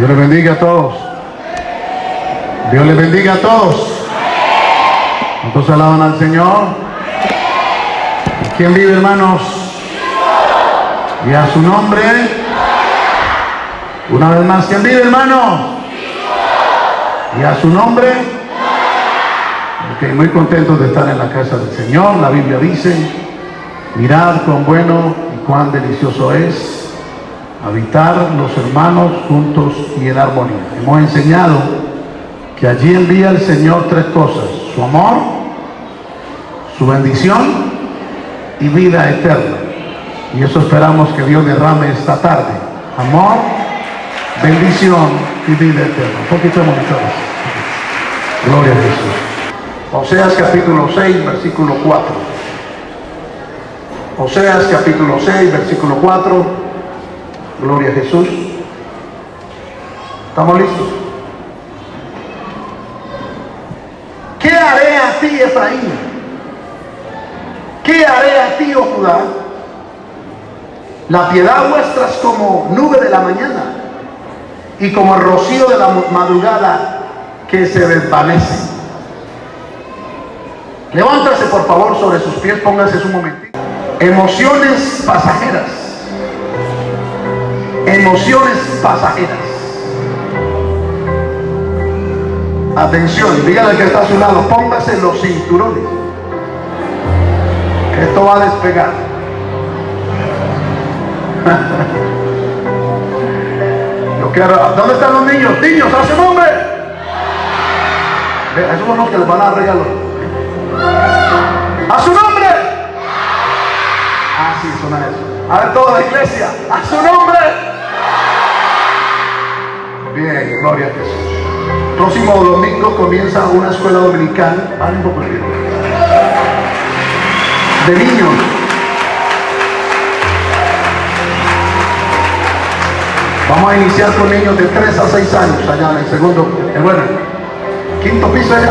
Dios les bendiga a todos. Dios les bendiga a todos. ¿Cuántos alaban al Señor? ¿Quién vive, hermanos? Y a su nombre. Una vez más, ¿quién vive, hermano? Y a su nombre. Ok, muy contentos de estar en la casa del Señor. La Biblia dice, mirad cuán bueno y cuán delicioso es habitar los hermanos juntos y en armonía. Hemos enseñado que allí envía el Señor tres cosas, su amor, su bendición y vida eterna. Y eso esperamos que Dios derrame esta tarde. Amor, bendición y vida eterna. Un poquito de monitores. Gloria a Jesús. Oseas capítulo 6, versículo 4. Oseas capítulo 6, versículo 4. Gloria a Jesús. ¿Estamos listos? ¿Qué haré a ti, Efraín? ¿Qué haré a ti, oh Judá? La piedad vuestra es como nube de la mañana y como el rocío de la madrugada que se desvanece. Levántase por favor sobre sus pies, póngase un momentito. Emociones pasajeras. Emociones pasajeras. Atención, dígale que está a su lado, póngase los cinturones. Esto va a despegar. Yo quiero, ¿dónde están los niños? Niños, hace nombre. Esos son los que les van a dar regalos. A su nombre. Ah, sí, suena eso. A ver, toda la iglesia. A su nombre. Gloria a Jesús. Próximo domingo comienza una escuela dominical. De niños. Vamos a iniciar con niños de 3 a 6 años allá en el segundo, eh, bueno, quinto piso allá,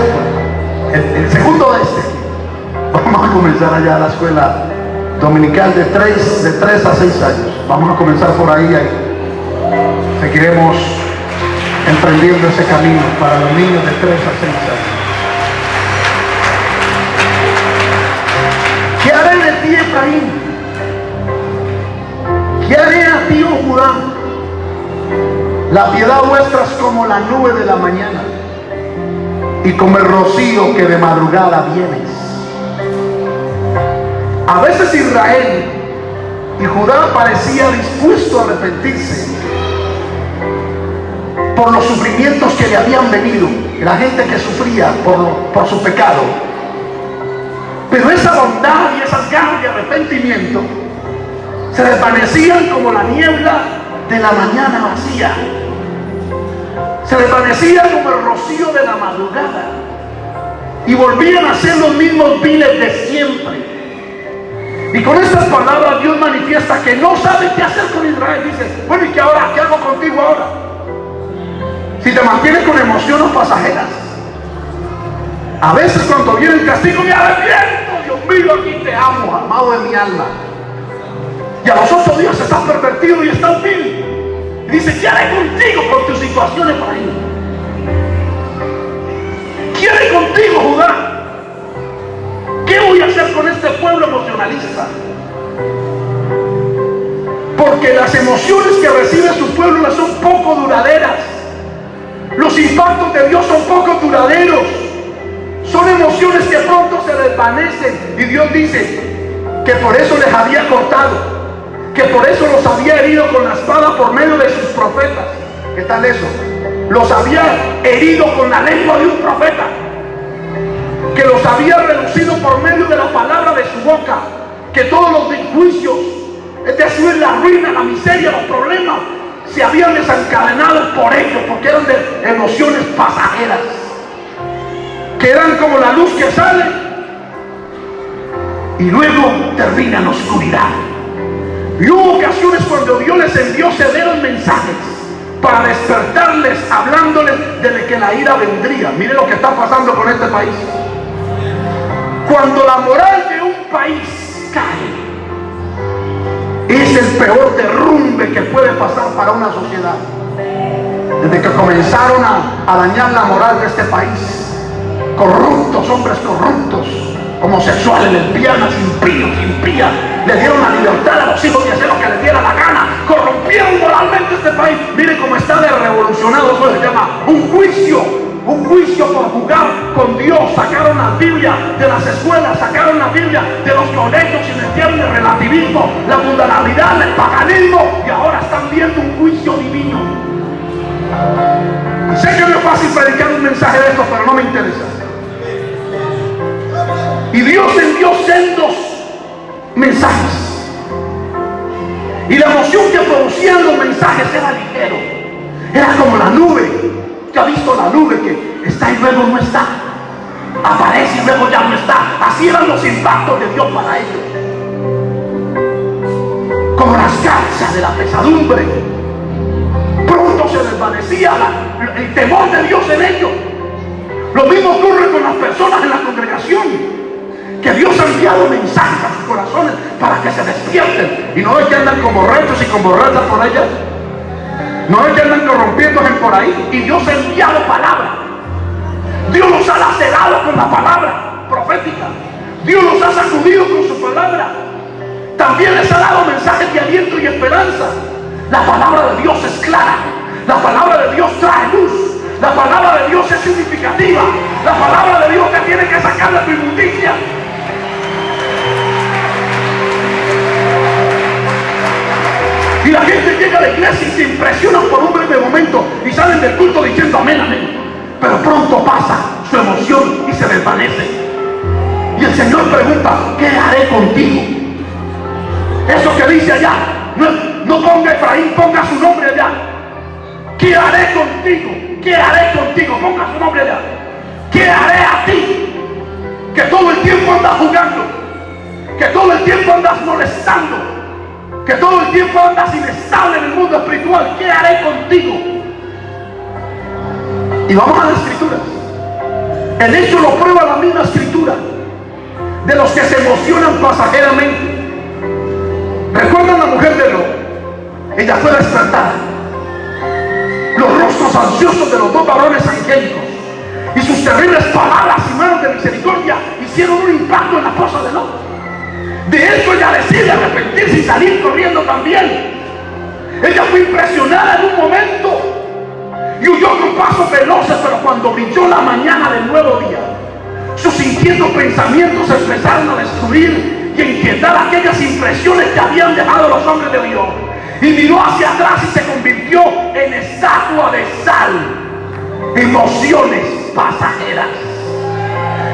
el, el segundo de este. Vamos a comenzar allá la escuela dominical de 3, de 3 a 6 años. Vamos a comenzar por ahí, ahí. Seguiremos emprendiendo ese camino para los niños de 3 a 6 años. ¿Qué haré de ti, Efraín? ¿Qué haré a ti, oh Judá? La piedad vuestra es como la nube de la mañana y como el rocío que de madrugada vienes. A veces Israel y Judá parecía dispuesto a arrepentirse por los sufrimientos que le habían venido, la gente que sufría por, por su pecado. Pero esa bondad y esas ganas de arrepentimiento se desvanecían como la niebla de la mañana vacía. Se desvanecía como el rocío de la madrugada. Y volvían a ser los mismos viles de siempre. Y con estas palabras Dios manifiesta que no sabe qué hacer con Israel. Dice, bueno, ¿y qué ahora? ¿Qué hago contigo ahora? Si te mantienes con emociones pasajeras. A veces cuando viene el castigo me arrepiento. Dios mío, aquí te amo, amado de mi alma. Y a los ojos Dios estás pervertido y estás vil. Y dice, ¿qué haré contigo por tus situaciones, ahí? ¿Qué haré contigo, Judá? ¿Qué voy a hacer con este pueblo emocionalista? Porque las emociones que recibe su pueblo son poco duraderas. Los impactos de Dios son poco duraderos. Son emociones que pronto se desvanecen. Y Dios dice que por eso les había cortado. Que por eso los había herido con la espada por medio de sus profetas. ¿Qué tal eso? Los había herido con la lengua de un profeta que los había reducido por medio de la palabra de su boca, que todos los juicios, es decir, la ruina, la miseria, los problemas, se habían desencadenado por ellos, porque eran de emociones pasajeras, que eran como la luz que sale y luego termina en oscuridad. Y hubo ocasiones cuando Dios les envió severos mensajes para despertarles, hablándoles de que la ira vendría. Mire lo que está pasando con este país. Cuando la moral de un país cae, es el peor derrumbe que puede pasar para una sociedad. desde que comenzaron a, dañar la moral de este país. Corruptos, hombres corruptos, homosexuales, lesbianas, impíos, impías, le dieron la libertad a los hijos de hacer lo que les diera la gana, corrompieron moralmente este país. Mire cómo está de revolucionado, eso se llama un juicio por jugar con Dios. Sacaron la Biblia de las escuelas, sacaron la Biblia de los colegios y metieron el relativismo, la mundanalidad, el paganismo y ahora están viendo un juicio divino. Sé que no es fácil predicar un mensaje de esto, pero no me interesa. Y Dios envió sendos mensajes. Y la emoción que producían los mensajes era ligero. Era como la nube que ha visto la nube que está y luego no está. Aparece y luego ya no está. Así eran los impactos de Dios para ellos. Como las garzas de la pesadumbre. Pronto se desvanecía el temor de Dios en ellos. Lo mismo ocurre con las personas en la congregación. Que Dios ha enviado mensajes a sus corazones para que se despierten. Y no es que andan como borrachos y con borrachas por allá. No es que andan corrompiéndose por ahí. Y Dios ha enviado palabra. Dios los ha lacerado con la palabra profética. Dios los ha sacudido con su palabra. También les ha dado mensajes de aliento y esperanza. La palabra de Dios es clara. La palabra de Dios trae luz. La palabra de Dios es significativa. La palabra de Dios te tiene que sacar de tu inmundicia. Y la gente llega a la iglesia y se impresiona por un breve momento y salen del culto diciendo amén, amén. Pero pronto pasa su emoción y se desvanece. Y el Señor pregunta, ¿qué haré contigo? Eso que dice allá, no, ponga Efraín, ponga su nombre allá. ¿Qué haré contigo? ¿Qué haré contigo? Ponga su nombre allá. ¿Qué haré a ti? Que todo el tiempo andas jugando. Que todo el tiempo andas molestando que todo el tiempo andas inestable en el mundo espiritual, ¿qué haré contigo? Y vamos a la escritura. El hecho lo prueba la misma escritura de los que se emocionan pasajeramente. ¿Recuerdan la mujer de Lo? Ella fue despertada. Los rostros ansiosos de los dos varones angélicos y sus terribles palabras y manos de misericordia hicieron un impacto en la esposa de Lot. De eso ella decide arrepentirse y salir corriendo también. Ella fue impresionada en un momento y huyó con pasos veloces, pero cuando brilló la mañana del nuevo día, sus inquietos pensamientos empezaron a destruir y a inquietar aquellas impresiones que habían dejado los hombres de Dios. Y miró hacia atrás y se convirtió en estatua de sal. Emociones pasajeras.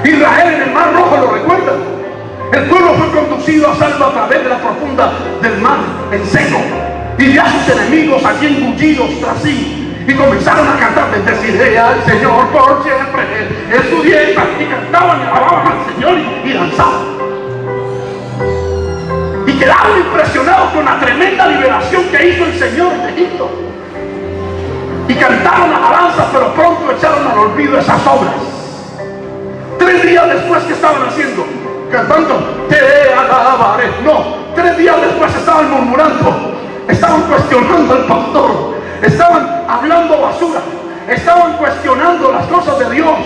Israel en el Mar Rojo, ¿lo recuerdan? El pueblo fue conducido a salvo a través de la profunda del mar en seco. Y ya sus enemigos allí engullidos tras sí. Y comenzaron a cantar, bendeciré al Señor por siempre. Es su dieta. Y cantaban y alababan al Señor y, danzaban. Y quedaron impresionados con la tremenda liberación que hizo el Señor de Egipto. Y cantaron alabanzas, pero pronto echaron al olvido esas obras. Tres días después, que estaban haciendo? cantando, te alabaré. No, tres días después estaban murmurando, estaban cuestionando al pastor, estaban hablando basura, estaban cuestionando las cosas de Dios,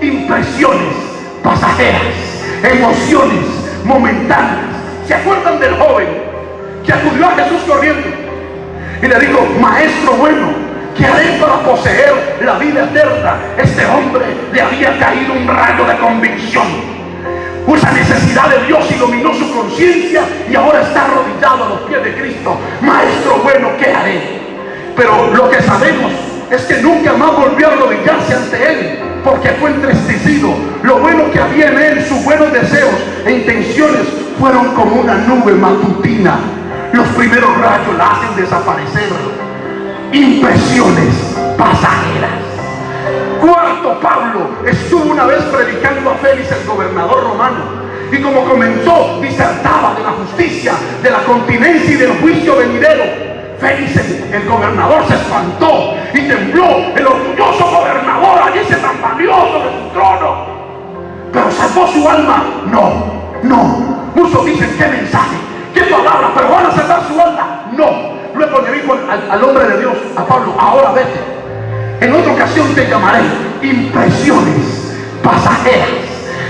impresiones pasajeras, emociones momentáneas. ¿Se acuerdan del joven que acudió a Jesús corriendo y le dijo, maestro bueno, ¿qué haré para poseer la vida eterna? Este hombre le había caído un rayo de convicción esa necesidad de Dios iluminó su conciencia y ahora está arrodillado a los pies de Cristo. Maestro bueno, ¿qué haré? Pero lo que sabemos es que nunca más volvió a arrodillarse ante Él porque fue entristecido. Lo bueno que había en Él, sus buenos deseos e intenciones fueron como una nube matutina. Los primeros rayos la hacen desaparecer. Impresiones pasajeras. Cuarto, Pablo estuvo una vez predicando a Félix, el gobernador romano. Y como comenzó, disertaba de la justicia, de la continencia y del juicio venidero. Félix, el, gobernador, se espantó y tembló. El orgulloso gobernador allí se tambaleó de su trono. Pero salvó su alma. No, no. Muchos dicen, ¿qué mensaje? ¿Qué palabra? Pero van a salvar su alma. No. Luego le dijo al hombre de Dios, a Pablo, ahora vete ocasión te llamaré impresiones pasajeras,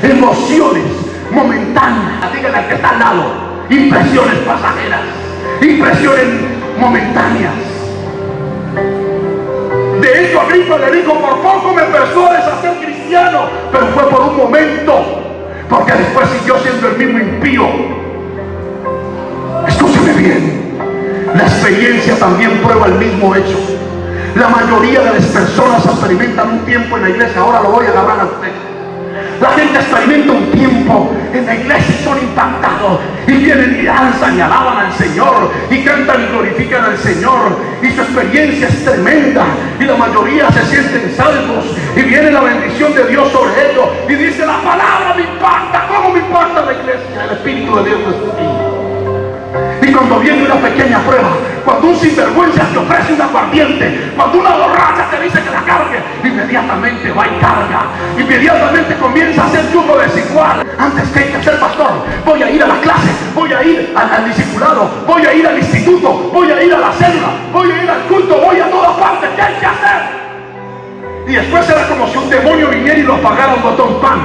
emociones momentáneas. Díganle al que está al lado, impresiones pasajeras, impresiones momentáneas. De hecho, Agripa le dijo, por poco me persuades a ser cristiano, pero fue por un momento, porque después siguió siendo el mismo impío. Escúcheme bien, la experiencia también prueba el mismo hecho. La mayoría de las personas experimentan un tiempo en la iglesia, ahora lo voy a agarrar a usted. La gente experimenta un tiempo en la iglesia y son impactados y vienen y danzan y alaban al Señor y cantan y glorifican al Señor y su experiencia es tremenda y la mayoría se sienten salvos y viene la bendición de Dios sobre ellos y dice la palabra me impacta, ¿cómo me impacta la iglesia? El Espíritu de Dios viene una pequeña prueba, cuando un sinvergüenza te ofrece un aguardiente, cuando una borracha te dice que la cargue, inmediatamente va y carga. Inmediatamente comienza a ser yugo desigual. Antes que hay que ser pastor, voy a ir a la clase, voy a ir al, al discipulado, voy a ir al instituto, voy a ir a la célula, voy a ir al culto, voy a todas partes. ¿Qué hay que hacer? Y después era como si un demonio viniera y lo apagara un botón pan.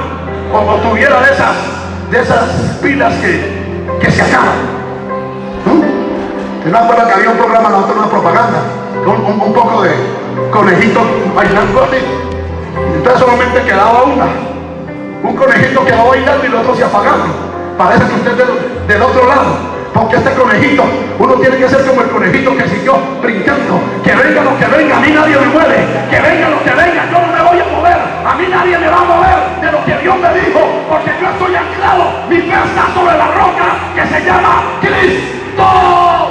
O, tuviera de esas, de esas pilas que, que se acaban. ¿No? ¿No acuerdan que había un programa, nosotros una propaganda? Un, un, poco de conejitos bailando así. Entonces solamente quedaba una. Un conejito quedaba bailando y los otros se apagaban. Parece que usted es del, del otro lado. Porque este conejito, uno tiene que ser como el conejito que siguió brincando. Que venga lo que venga, a mí nadie me mueve. Que venga lo que venga, yo no me voy a mover. A mí nadie me va a mover de lo que Dios me dijo. Porque yo estoy anclado. Mi fe está sobre la roca que se llama Cristo.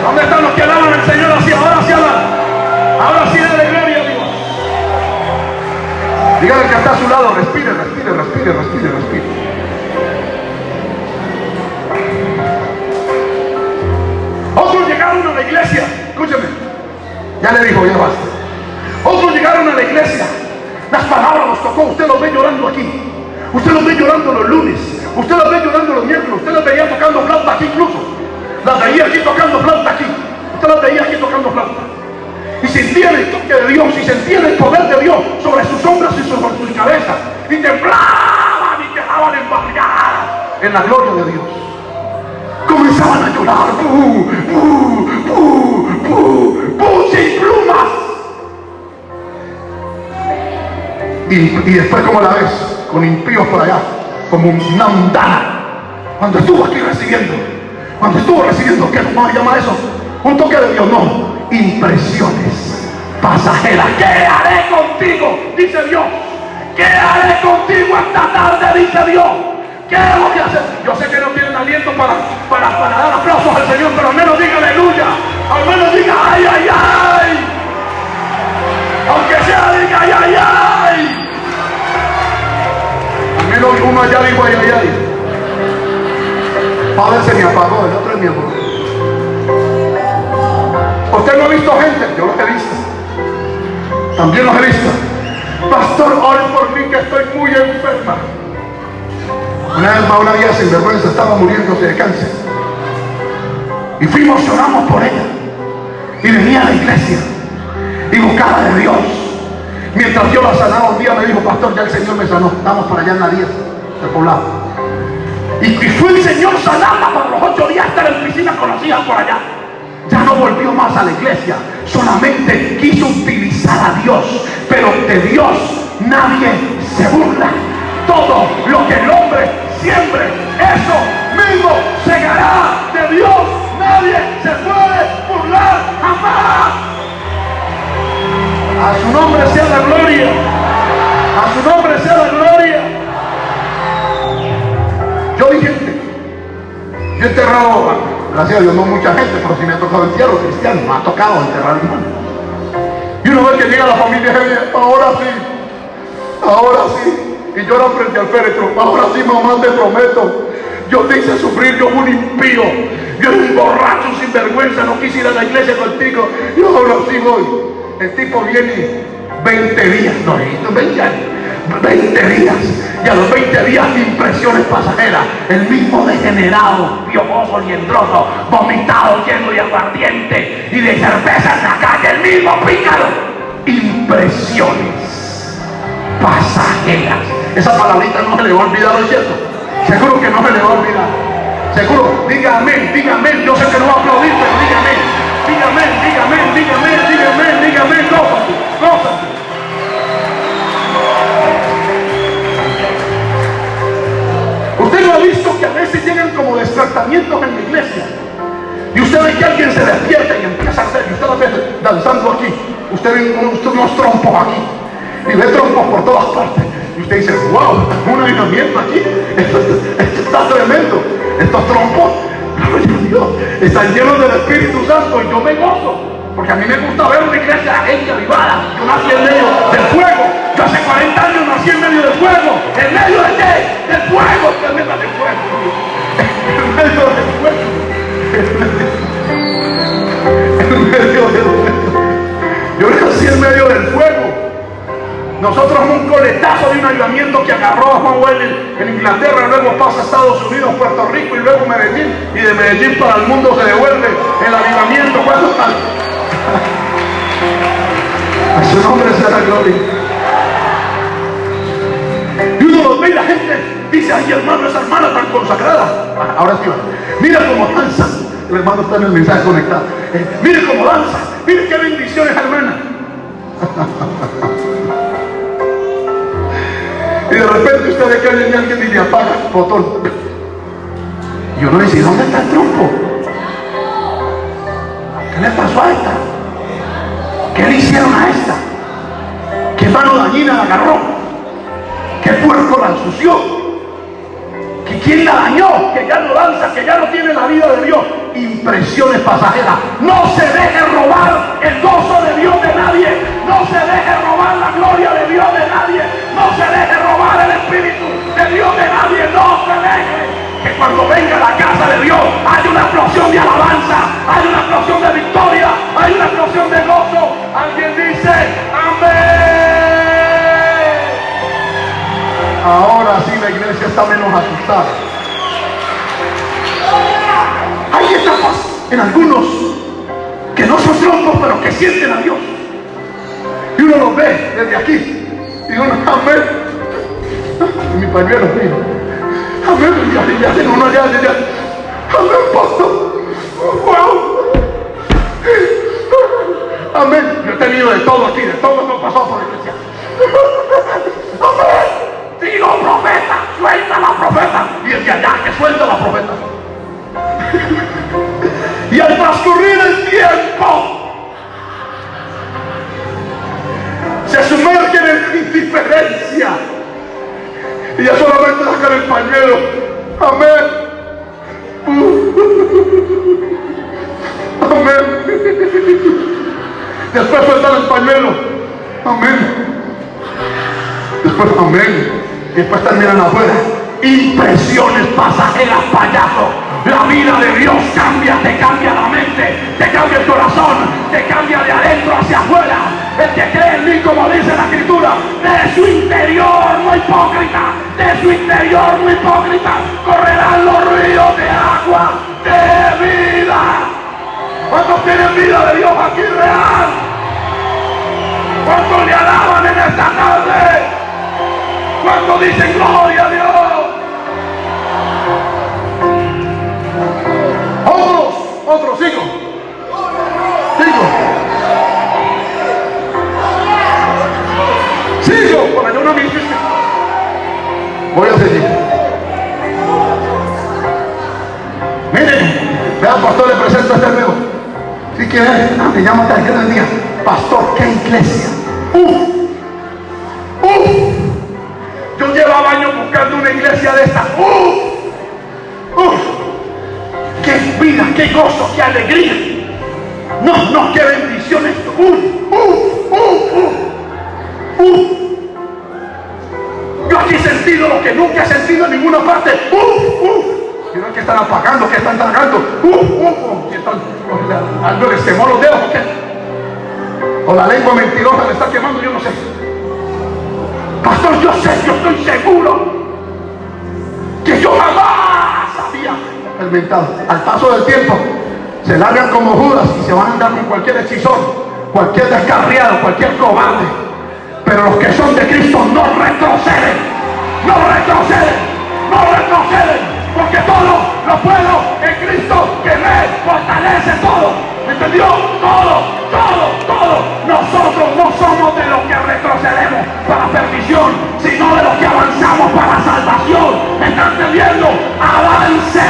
¿Dónde están los que alaban al Señor así? Ahora sí alaban. Ahora sí dale gloria a Dios. Dígale que está a su lado, respire, respire, respire, respire, respire. Otros llegaron a la iglesia, escúcheme, ya le dijo, ya basta. Otros llegaron a la iglesia, las palabras nos tocó, usted los ve llorando aquí, usted los ve llorando los lunes, usted los ve llorando los miércoles, usted los veía tocando flauta aquí incluso, las veía aquí tocando flauta aquí, usted las veía aquí tocando flauta. Y sentía el toque de Dios y sentía el poder de Dios sobre sus hombros y sobre sus cabezas. Y temblaban y quedaban embargadas en la gloria de Dios comenzaban a llorar, ¡Bú, bú, bú, bú, bú, sin plumas. Y, y después, como la ves? Con impíos por allá, como una mundana. Cuando estuvo aquí recibiendo, cuando estuvo recibiendo, ¿qué se llama eso? Un toque de Dios, no, impresiones pasajeras. ¿Qué haré contigo? Dice Dios. ¿Qué haré contigo esta tarde? Dice Dios. ¿Qué voy a hacer? Yo sé que no tienen aliento para, para, para dar aplausos al Señor, pero al menos diga aleluya. Al menos diga ay, ay, ay. Aunque sea, diga ay, ay, ay. Al menos uno allá dijo ay, ay, ay. Padre se me apagó, el otro es mi amor. Usted no ha visto gente, yo los he visto. También los he visto. Pastor, ore por mí que estoy muy enferma. Una más una vieja sinvergüenza estaba muriéndose de cáncer. Y fuimos, lloramos por ella. Y venía a la iglesia. Y buscaba de Dios. Mientras yo la sanaba un día me dijo, pastor, ya el Señor me sanó. Estamos para allá en la 10 del poblado. Y, y fue el Señor sanarla por los ocho días estar en piscinas conocidas por allá. Ya no volvió más a la iglesia. Solamente quiso utilizar a Dios. Pero de Dios nadie se burla todo lo que el hombre siembre, eso mismo segará de Dios. Nadie se puede burlar jamás. A su nombre sea la gloria. A su nombre sea la gloria. Yo vi gente. Yo he enterrado, gracias a Dios, no mucha gente, pero si me ha tocado entierro cristiano, me ha tocado enterrar hermano. Y uno ve que llega la familia, ahora sí, ahora sí y lloran frente al féretro. Ahora sí, mamá, te prometo. Yo te hice sufrir, yo un impío. Yo era un borracho sin vergüenza, no quise ir a la iglesia contigo. Yo ahora sí voy. El tipo viene 20 días, no, 20 años. 20 días y a los 20 días impresiones pasajeras el mismo degenerado, piojoso, liendroso vomitado, lleno de aguardiente y de cerveza en la calle, el mismo pícaro impresiones pasajeras. Esa palabrita no se le va a olvidar, ¿no es cierto? Seguro que no se le va a olvidar. Seguro, diga amén. Yo sé que no va a aplaudir, pero diga amén. Diga amén, diga amén, diga amén, diga amén, diga veces llegan como despertamientos en la iglesia. Y usted ve que alguien se despierta y empieza a hacer, y usted lo ve danzando aquí. Usted ve unos, trompos aquí. Y ve trompos por todas partes. Y usted dice, wow, un avivamiento aquí. Esto, esto está tremendo. Estos trompos, están llenos del Espíritu Santo y yo me gozo. Porque a mí me gusta ver una iglesia gente avivada. Yo nací en medio del fuego. Yo hace 40 años nací en medio en Inglaterra, luego pasa a Estados Unidos, Puerto Rico y luego Medellín. Y de Medellín para el mundo se devuelve el avivamiento. ¿Cuánto tal? A su nombre sea la gloria. Y uno los ve y la gente dice, ay hermano, esa hermana tan consagrada. Ah, Ahora sí, va. mira cómo danza. El hermano está en el mensaje conectado. Eh, mire cómo danza. Mire qué bendiciones, hermana. Y de repente usted ve que viene alguien y le apaga el botón. Y uno dice, ¿dónde está el trompo? ¿Qué le pasó a esta? ¿Qué le hicieron a esta? ¿Qué mano dañina la agarró? ¿Qué puerco la ensució? ¿Que quién la dañó? Que ya no danza, que ya no tiene la vida de Dios. Impresiones pasajeras. No se deje robar el gozo de Dios de nadie. No se deje robar la gloria de Dios de nadie. No se deje robar el Espíritu de Dios de nadie. No se deje que cuando venga la casa de Dios hay una explosión de alabanza, hay una explosión de victoria, hay una explosión de gozo. Alguien dice, amén. Ahora sí la iglesia está menos asustada. Etapas en algunos que no son trompos, pero que sienten a Dios. Y uno los ve desde aquí. Y uno, amén. Mi pañuelo, mío. Amén. Ya, ya, uno ya, ya. Amén, pastor. Wow. Amén. Yo he tenido de todo aquí, de todo lo que pasó por la iglesia. Amén. Digo, profeta, suelta la profeta. Y el de allá, que suelta la profeta. pañuelo. Amén. Después, amén. Después terminan afuera. Impresiones pasajeras, payaso. La vida de Dios cambia, te cambia la mente, te cambia el corazón, te cambia de adentro hacia afuera. El que cree en mí, como dice la escritura, de su interior no hipócrita, de su interior no hipócrita, correrán los ríos de agua de vida. ¿Cuántos tienen vida de Dios aquí real? ¿Cuántos le alaban en esta tarde? ¿Cuántos dicen gloria a Dios? Otros, otros, sigo. Sigo. Sigo. Por allá una misma. Voy a seguir. Miren, vean, pastor, le presento a este amigo. Si quiere, ah, me llama hasta el día. Pastor, qué iglesia. Uf. Uf. Yo llevaba años buscando una iglesia de esta. ¡Uf! ¡Uf! ¡Qué vida, qué gozo, qué alegría! No, no, qué bendiciones. ¡Uf! ¡Uf! ¡Uf! ¡Uf! ¡Uf! Yo aquí he sentido lo que nunca he sentido en ninguna parte. ¡Uf! ¡Uf! Que están apagando, que están tragando. ¡Uf! ¡Uf! Que están, les quemó los dedos. O la lengua mentirosa le está quemando, yo no sé. Pastor, yo sé, yo estoy seguro que yo jamás había experimentado. Al paso del tiempo, se largan como Judas y se van a andar con cualquier hechizón. cualquier descarriado, cualquier cobarde. Pero los que son de Cristo no retroceden, no retroceden, no retroceden. Porque todo lo puedo en Cristo que me fortalece todo. ¿Me entendió? Todo, todo, todo. Nosotros no somos de los que retrocedemos para perdición, sino de los que avanzamos para salvación. ¿Me está entendiendo? Avance.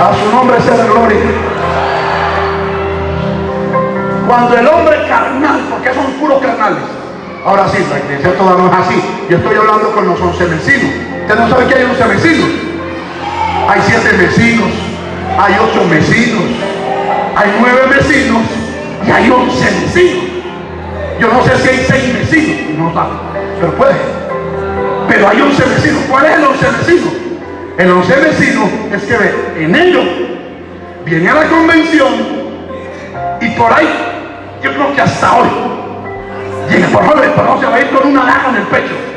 A su nombre sea la gloria. Cuando el hombre carnal, porque son puros carnales. Ahora sí, la iglesia toda no es así. Yo estoy hablando con los once vecinos. Usted no sabe que hay once vecinos. Hay siete vecinos, hay ocho vecinos, hay nueve vecinos y hay once vecinos. Yo no sé si hay seis vecinos, no sabe, pero puede. Pero hay once vecinos. ¿Cuál es el once vecino? El once vecino es que en ellos viene a la convención y por ahí, yo creo que hasta hoy, llega por favor, pero se va a ir con una daga en el pecho.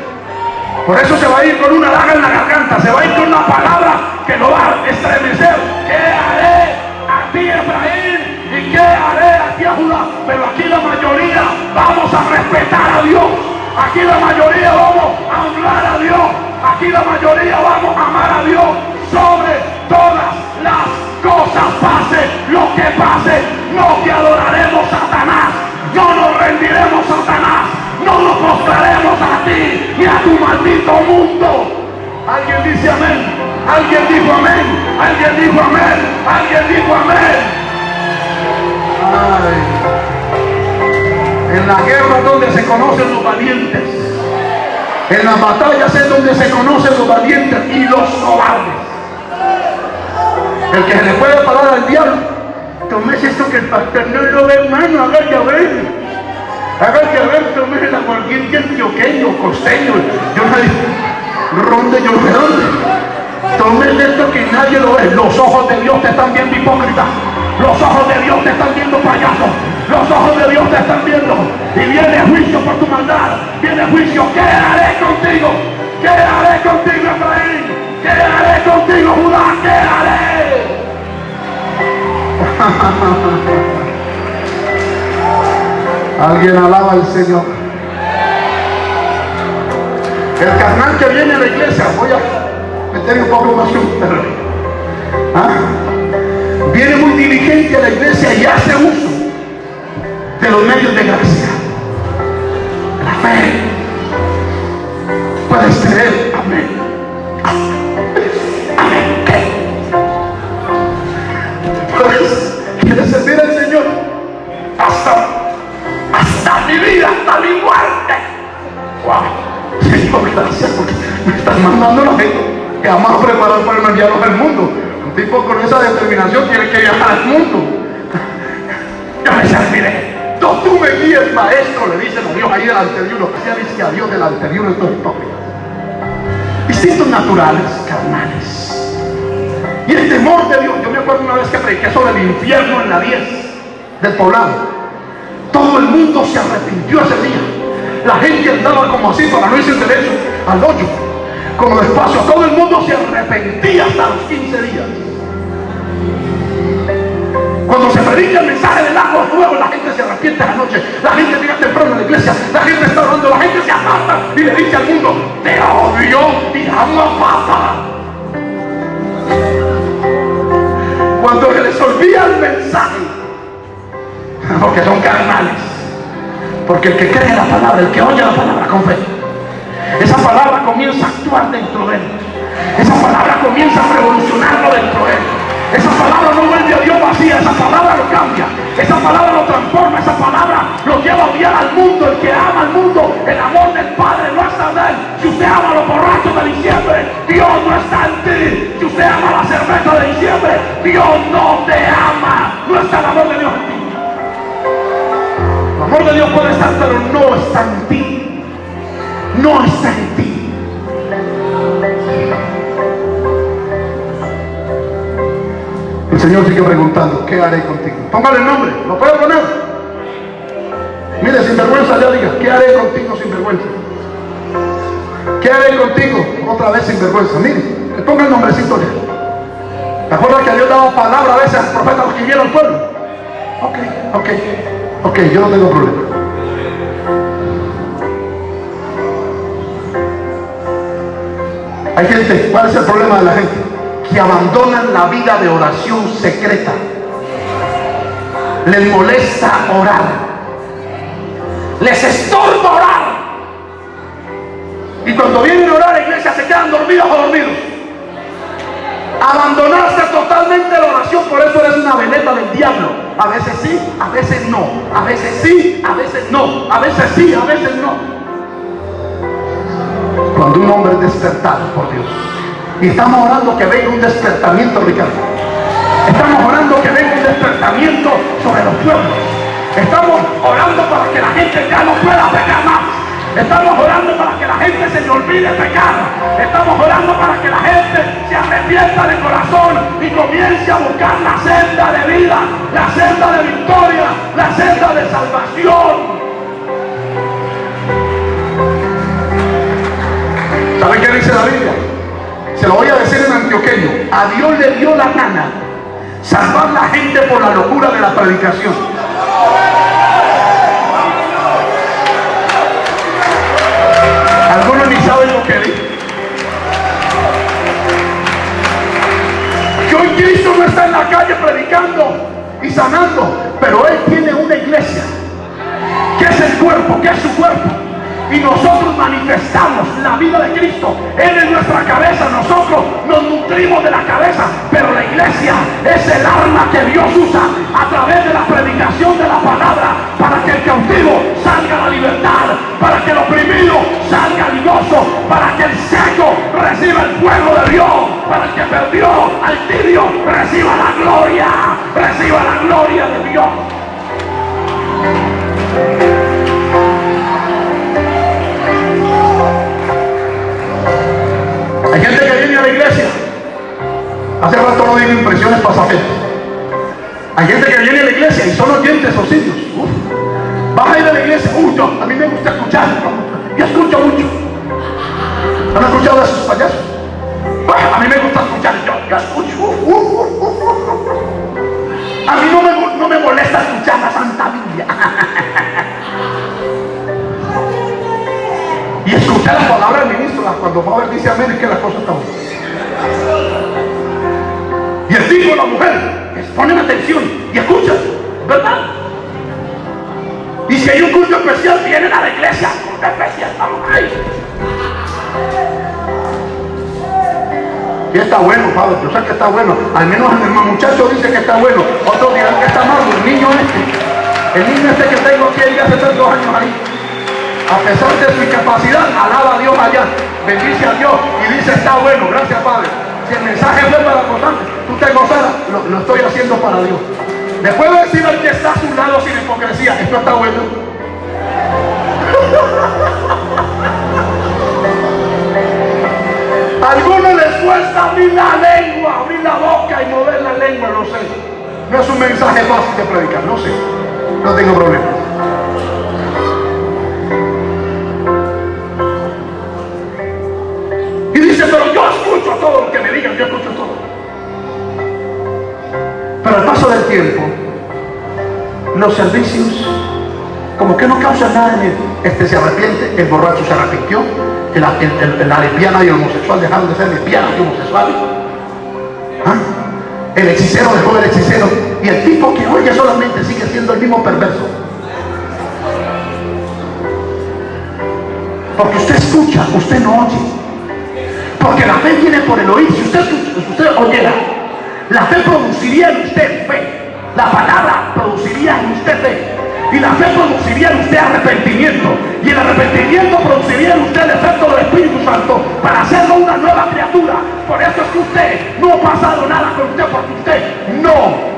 Por eso se va a ir con una daga en la garganta, se va a ir con una palabra que lo va a estremecer. ¿Qué haré a ti, Efraín? ¿Y qué haré a ti, Judá? Pero aquí la mayoría vamos a respetar a Dios. Aquí la mayoría vamos a honrar a Dios. Aquí la mayoría vamos a amar a Dios sobre todas las cosas. Pase lo que pase, no te adoraremos Satanás. No nos rendiremos Satanás. No nos postraremos a ti ni a tu maldito mundo. Alguien dice amén. Alguien dijo amén. Alguien dijo amén. Alguien dijo amén. En la guerra donde se conocen los valientes. En las batallas es donde se conocen los valientes y los cobardes. El que se le puede parar al diablo. Tomes esto que el pastor no lo ve, hermano, haga ya ver. Ya ver, tomes el aguardiente antioqueño, costeño. Yo no ronde, yo sé dónde. Tomes esto que nadie lo ve. Los ojos de Dios te están viendo hipócrita. Los ojos de Dios te están viendo payaso. Los ojos de Dios te están viendo. Y viene juicio por tu maldad. Viene juicio. ¿Qué haré contigo? ¿Qué haré contigo, Efraín? ¿Qué haré contigo, Judá? ¿Qué haré? Alguien alaba al Señor. El carnal que viene a la iglesia, voy a meter un poco más ¿Ah? Viene muy diligente a la iglesia y hace uso de los medios de gracia. La fe. Puedes creer. Hasta mi muerte. Wow. Señor, gracias porque me estás mandando la gente que vamos a para enviarlos al mundo. Un tipo con esa determinación tiene que viajar al mundo. Me serviré. No tú me guíes, maestro, le dicen a Dios ahí delante de uno. Ya dice a Dios delante de uno estos hipócritas. Instintos naturales, carnales. Y el temor de Dios. Yo me acuerdo una vez que prediqué sobre el infierno en la 10 del poblado. Todo el mundo se arrepintió ese día. La gente andaba como así para no irse derecho al hoyo. Como despacio. Todo el mundo se arrepentía hasta los 15 días. Cuando se predica el mensaje del agua fuego, la gente se arrepiente a la noche. La gente llega temprano a la iglesia. La gente está orando. La gente se aparta y le dice al mundo, te odio y amo papa. Cuando se les olvida el mensaje, porque son carnales. Porque el que cree la palabra, el que oye la palabra con fe, esa palabra comienza a actuar dentro de él. Esa palabra comienza a revolucionarlo dentro de él. Esa palabra no vuelve a Dios vacía, esa palabra lo cambia, esa palabra lo transforma, esa palabra lo lleva a odiar al mundo, el que ama al mundo, el amor del Padre no está en él. Si usted ama a los borrachos de diciembre, Dios no está en ti. Si usted ama la cerveza de diciembre, Dios no te ama. No está en ti. El de Dios puede estar, pero no está en ti. No está en ti. El Señor sigue preguntando, ¿qué haré contigo? Póngale el nombre, ¿lo puedo poner? Mire, sin vergüenza ya diga, ¿qué haré contigo sin vergüenza? ¿Qué haré contigo? Otra vez sin vergüenza, mire, le ponga el nombrecito él. ¿Te acuerdas que Dios daba palabra a veces al profeta los que al pueblo? Ok, ok, ok, yo no tengo problema. Hay gente, ¿cuál es el problema de la gente? Que abandonan la vida de oración secreta. Les molesta orar. Les estorba orar. Y cuando vienen a orar a la iglesia se quedan dormidos o dormidos. Abandonaste totalmente la oración, por eso eres una veneta del diablo. A veces sí, a veces no. A veces sí, a veces no. A veces sí, a veces no. Cuando un hombre es despertado por Dios. Y estamos orando que venga un despertamiento, Ricardo. Estamos orando que venga un despertamiento sobre los pueblos. Estamos orando para que la gente ya no pueda pecar más. Estamos orando para que la gente se le olvide pecar. Estamos orando para que la gente se arrepienta de corazón y comience a buscar la senda de vida, la senda de victoria, la senda de salvación. ¿Saben qué dice la Biblia? Se lo voy a decir en antioqueño. A Dios le dio la gana salvar la gente por la locura de la predicación. Impresiones pasajeras. Hay gente que viene a la iglesia y son oyentes o sitios. Vas a ir a la iglesia. Uy, yo, a mí me gusta escuchar. Yo escucho mucho. ¿Han escuchado a esos payasos? A mí me gusta escuchar. Yo, yo escucho. A mí no me, no me molesta escuchar la Santa Biblia. y escuchar la palabra del ministro cuando Pablo dice amén es que la cosa está buena. Y el tipo la mujer, ponen atención y escuchan, ¿verdad? Y si hay un culto especial, vienen a la iglesia. Culto especial, ahí. Y está bueno, Pablo, yo sé que está bueno. Al menos el muchacho dice que está bueno. Otros dirán que está malo. El niño este, el niño este que tengo aquí hace tantos años ahí a pesar de su incapacidad, alaba a Dios allá, bendice a Dios y dice, está bueno, gracias Padre. Si el mensaje fue para gozarte, tú te gozarás, lo, lo, estoy haciendo para Dios. Después de decir al que está a su lado sin hipocresía, esto está bueno. A algunos les cuesta abrir la lengua, abrir la boca y mover la lengua, no sé. No es un mensaje fácil de predicar, no sé. No tengo problema. pero yo escucho todo lo que me digan, yo escucho al paso del tiempo, los servicios como que no causan nada en él. Este se arrepiente, el borracho se arrepintió, el, la lesbiana y el homosexual dejaron de ser lesbianas y homosexuales. ¿Ah? El hechicero dejó el hechicero y el tipo que oye solamente sigue siendo el mismo perverso. Porque usted escucha, usted no oye. Porque la fe viene por el oír. Si usted, si usted oyera, la fe produciría en usted fe. La palabra produciría en usted fe. Y la fe produciría en usted arrepentimiento. Y el arrepentimiento produciría en usted el efecto del Espíritu Santo para hacerlo una nueva criatura. Por eso es que usted no ha pasado nada con usted, porque usted no,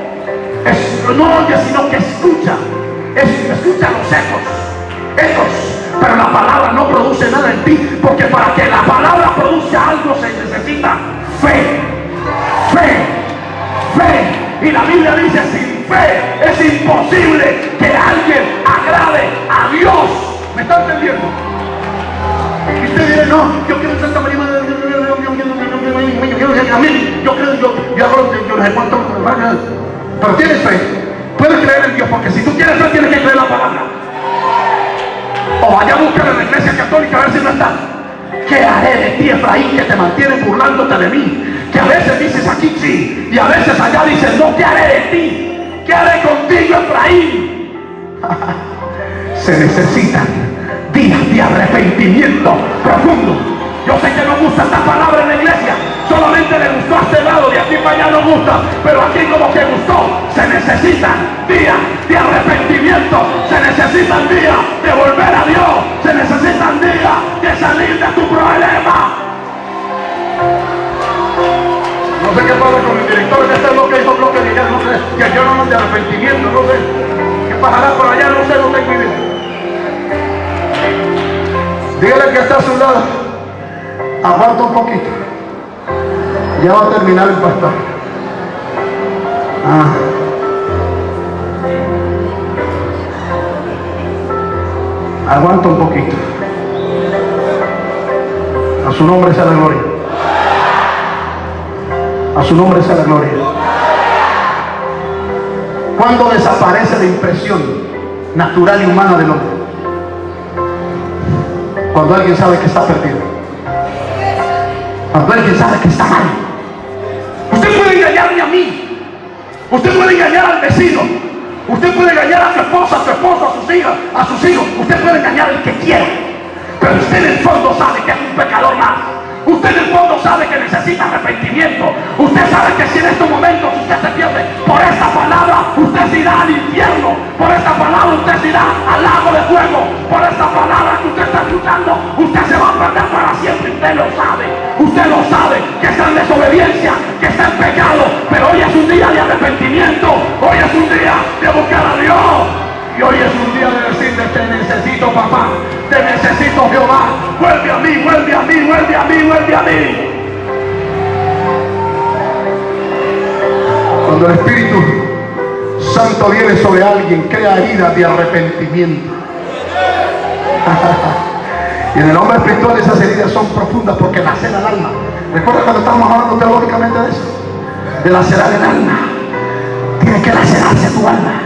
necesitan días de volver a Dios, se necesitan días de salir de tu problema. No sé qué pasa con el director de este bloque, hizo bloque de no sé, que yo no de arrepentimiento, no sé. ¿Qué pasará por allá? No sé, tengo idea. Dígale que está a su lado. Aguanta un poquito. Ya va a terminar el pastor. Ah. Aguanta un poquito. A su nombre sea la gloria. A su nombre sea la gloria. Cuando desaparece la impresión natural y humana del hombre? Cuando alguien sabe que está perdido. Cuando alguien sabe que está mal. Usted puede engañarme a mí. Usted puede engañar al vecino. Usted puede engañar a su esposa, a su esposo, a sus hijas, a sus hijos. Usted puede engañar al que quiera. Pero usted en el fondo sabe que es un pecador más. Usted en el fondo sabe que necesita arrepentimiento. Usted sabe que si en estos momentos usted se pierde por esta palabra, usted se irá al infierno. Por esta palabra usted se irá al lago de fuego. Por esta palabra que usted está escuchando, usted se va a perder para siempre. Usted lo sabe. Usted lo sabe que está en desobediencia, que está en pecado. Pero hoy es un día de arrepentimiento. Hoy es un día de buscar a Dios. Y hoy es un día de decirle, te necesito papá, te necesito Jehová, vuelve a mí, vuelve a mí, vuelve a mí, vuelve a mí. Cuando el Espíritu Santo viene sobre alguien, crea heridas de arrepentimiento. y en el hombre espiritual esas heridas son profundas porque laceran el alma. ¿Recuerda cuando estábamos hablando teológicamente de eso? De lacerar el alma. Tiene que lacerarse tu alma.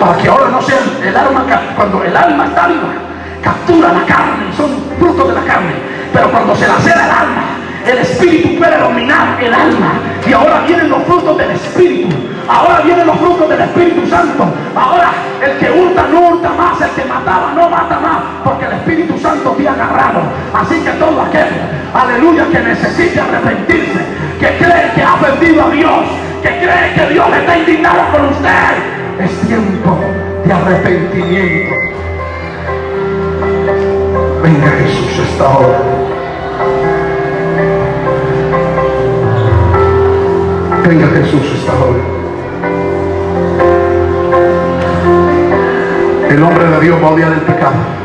Para que ahora no sea el alma, cuando el alma está viva, captura la carne, son frutos de la carne, pero cuando se lacera el alma, el espíritu puede dominar el alma, y ahora vienen los frutos del espíritu, ahora vienen los frutos del Espíritu Santo, ahora el que hurta no hurta más, el que mataba no mata más, porque el Espíritu agarrado, así que todo aquel, aleluya, que necesite arrepentirse, que cree que ha perdido a Dios, que cree que Dios está indignado con usted, es tiempo de arrepentimiento. Venga Jesús esta hora. Venga Jesús esta hora. El hombre de Dios va a odiar el pecado.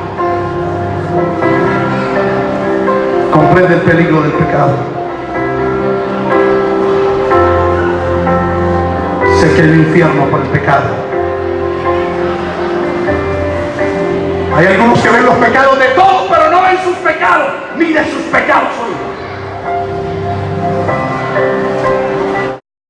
Comprende el peligro del pecado. sé que el infierno por el pecado. Hay algunos que ven los pecados de todos, pero no ven sus pecados, ni sus pecados